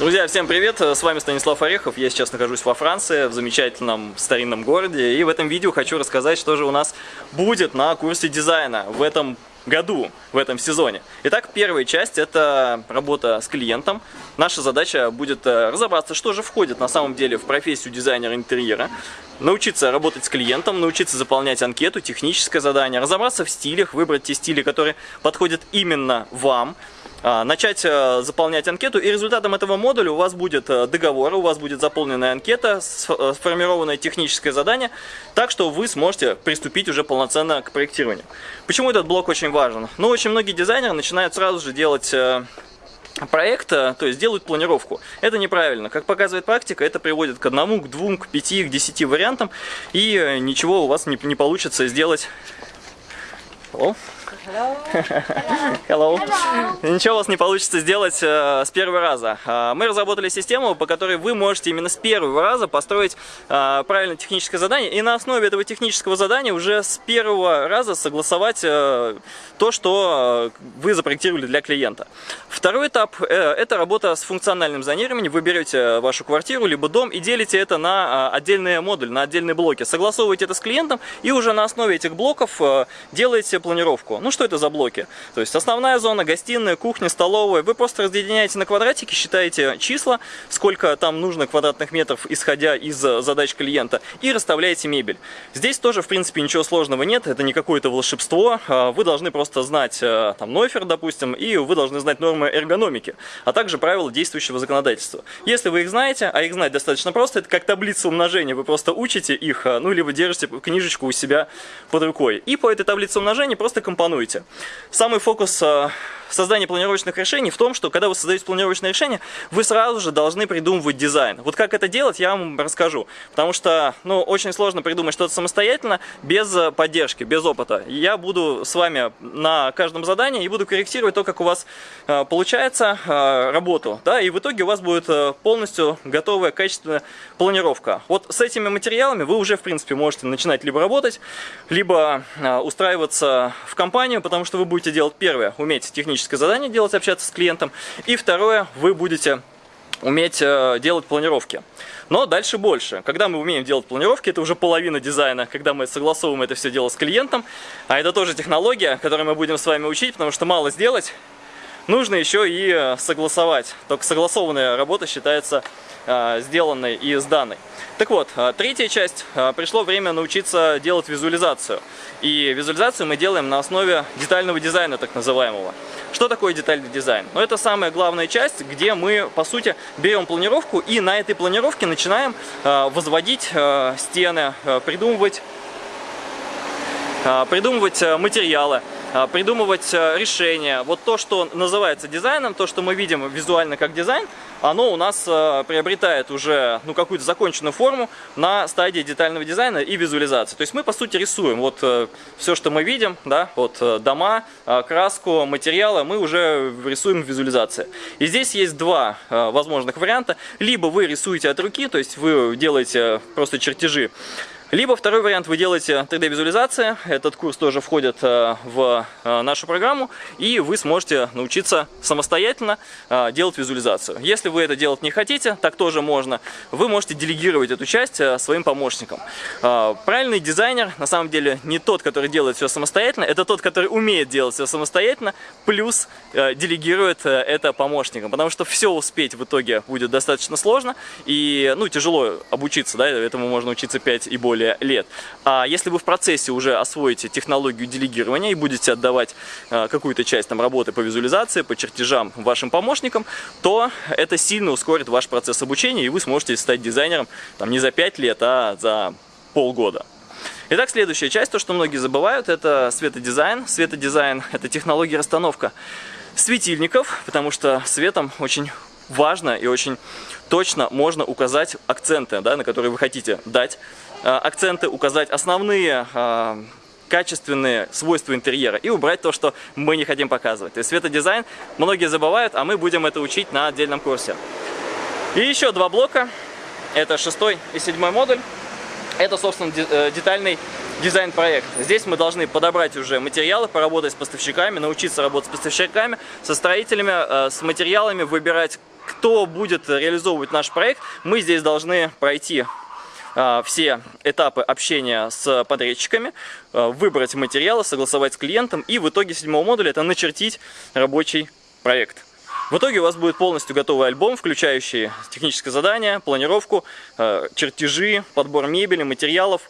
Друзья, всем привет! С вами Станислав Орехов. Я сейчас нахожусь во Франции, в замечательном старинном городе. И в этом видео хочу рассказать, что же у нас будет на курсе дизайна в этом году, в этом сезоне. Итак, первая часть – это работа с клиентом. Наша задача будет э, разобраться, что же входит на самом деле в профессию дизайнера интерьера, научиться работать с клиентом, научиться заполнять анкету, техническое задание, разобраться в стилях, выбрать те стили, которые подходят именно вам, начать э, заполнять анкету, и результатом этого модуля у вас будет э, договор, у вас будет заполненная анкета, э, сформированное техническое задание, так что вы сможете приступить уже полноценно к проектированию. Почему этот блок очень важен? Ну, очень многие дизайнеры начинают сразу же делать проекта, то есть делают планировку. Это неправильно. Как показывает практика, это приводит к одному, к двум, к пяти, к десяти вариантам, и ничего у вас не, не получится сделать. Hello? Hello. Hello. Hello. Ничего у вас не получится сделать э, с первого раза. Э, мы разработали систему, по которой вы можете именно с первого раза построить э, правильное техническое задание, и на основе этого технического задания уже с первого раза согласовать э, то, что э, вы запроектировали для клиента. Второй этап э, это работа с функциональным зонированием. Вы берете вашу квартиру либо дом и делите это на э, отдельные модули, на отдельные блоки. Согласовываете это с клиентом и уже на основе этих блоков э, делаете планировку. Ну что это за блоки? То есть основная зона, гостиная, кухня, столовая. Вы просто разъединяете на квадратики, считаете числа, сколько там нужно квадратных метров, исходя из задач клиента, и расставляете мебель. Здесь тоже, в принципе, ничего сложного нет, это не какое-то волшебство. А, вы должны просто знать э, там нойфер, допустим, и вы должны знать нормы эргономики, а также правила действующего законодательства. Если вы их знаете, а их знать достаточно просто, это как таблица умножения, вы просто учите их, а, ну, либо держите книжечку у себя под рукой. И по этой таблице умножения просто компонуете планируете. Самый фокус э, создания планировочных решений в том, что когда вы создаете планировочное решение, вы сразу же должны придумывать дизайн. Вот как это делать, я вам расскажу. Потому что ну, очень сложно придумать что-то самостоятельно, без э, поддержки, без опыта. Я буду с вами на каждом задании и буду корректировать то, как у вас э, получается работу. Да, и в итоге у вас будет полностью готовая качественная планировка. Вот с этими материалами вы уже, в принципе, можете начинать либо работать, либо устраиваться в компанию, потому что вы будете делать первое, уметь техническое задание делать, общаться с клиентом, и второе, вы будете уметь э, делать планировки. Но дальше больше. Когда мы умеем делать планировки, это уже половина дизайна, когда мы согласовываем это все дело с клиентом, а это тоже технология, которую мы будем с вами учить, потому что мало сделать, нужно еще и э, согласовать. Только согласованная работа считается э, сделанной и сданной. Так вот, э, третья часть. Пришло время научиться делать визуализацию. И визуализацию мы делаем на основе детального дизайна, так называемого. Что такое детальный дизайн? Ну, это самая главная часть, где мы, по сути, берем планировку и на этой планировке начинаем возводить стены, придумывать, придумывать материалы, придумывать решения. Вот то, что называется дизайном, то, что мы видим визуально как дизайн, оно у нас э, приобретает уже ну, какую-то законченную форму на стадии детального дизайна и визуализации. То есть мы, по сути, рисуем вот э, все, что мы видим, да, вот э, дома, краску, материалы, мы уже рисуем в визуализации. И здесь есть два возможных варианта. Либо вы рисуете от руки, то есть вы делаете просто чертежи, либо второй вариант, вы делаете 3D-визуализация, этот курс тоже входит э, в э, нашу программу, и вы сможете научиться самостоятельно э, делать визуализацию. Если вы это делать не хотите, так тоже можно, вы можете делегировать эту часть своим помощникам. Правильный дизайнер, на самом деле, не тот, который делает все самостоятельно, это тот, который умеет делать все самостоятельно, плюс делегирует это помощникам, потому что все успеть в итоге будет достаточно сложно, и ну, тяжело обучиться, да, этому можно учиться 5 и более более лет. А если вы в процессе уже освоите технологию делегирования и будете отдавать э, какую-то часть там, работы по визуализации, по чертежам вашим помощникам, то это сильно ускорит ваш процесс обучения, и вы сможете стать дизайнером там, не за 5 лет, а за полгода. Итак, следующая часть, то, что многие забывают, это светодизайн. Светодизайн – это технология расстановка светильников, потому что светом очень важно и очень точно можно указать акценты, да, на которые вы хотите дать акценты, указать основные э, качественные свойства интерьера и убрать то, что мы не хотим показывать. То есть светодизайн многие забывают, а мы будем это учить на отдельном курсе. И еще два блока. Это шестой и седьмой модуль. Это, собственно, э, детальный дизайн-проект. Здесь мы должны подобрать уже материалы, поработать с поставщиками, научиться работать с поставщиками, со строителями, с материалами, выбирать кто будет реализовывать наш проект, мы здесь должны пройти все этапы общения с подрядчиками, а, выбрать материалы, согласовать с клиентом и в итоге седьмого модуля это начертить рабочий проект. В итоге у вас будет полностью готовый альбом, включающий техническое задание, планировку, а, чертежи, подбор мебели, материалов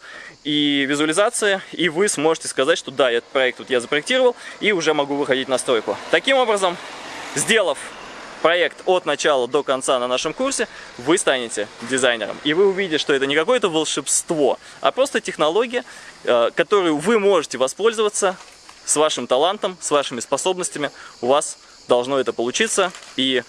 и визуализация, и вы сможете сказать, что да, этот проект вот я запроектировал, и уже могу выходить на стройку. Таким образом, сделав проект от начала до конца на нашем курсе, вы станете дизайнером. И вы увидите, что это не какое-то волшебство, а просто технология, э, которую вы можете воспользоваться с вашим талантом, с вашими способностями. У вас должно это получиться. И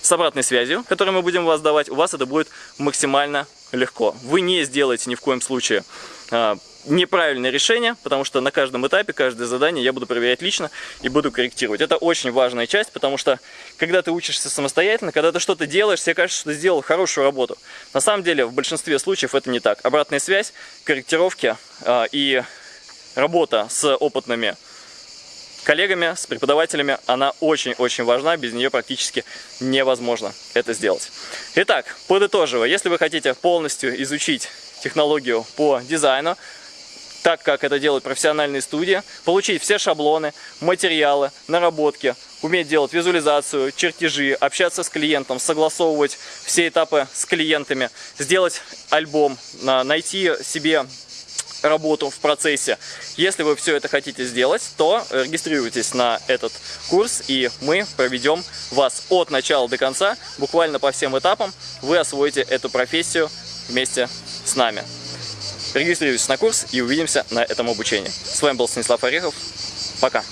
с обратной связью, которую мы будем вас давать, у вас это будет максимально легко. Вы не сделаете ни в коем случае э, неправильное решение, потому что на каждом этапе, каждое задание я буду проверять лично и буду корректировать. Это очень важная часть, потому что когда ты учишься самостоятельно, когда ты что-то делаешь, тебе кажется, что ты сделал хорошую работу. На самом деле, в большинстве случаев это не так. Обратная связь, корректировки э, и работа с опытными коллегами, с преподавателями, она очень-очень важна, без нее практически невозможно это сделать. Итак, подытоживая, если вы хотите полностью изучить технологию по дизайну, так как это делают профессиональные студии, получить все шаблоны, материалы, наработки, уметь делать визуализацию, чертежи, общаться с клиентом, согласовывать все этапы с клиентами, сделать альбом, найти себе работу в процессе. Если вы все это хотите сделать, то регистрируйтесь на этот курс, и мы проведем вас от начала до конца, буквально по всем этапам, вы освоите эту профессию вместе с нами. Регистрируйтесь на курс и увидимся на этом обучении. С вами был Станислав Орехов. Пока!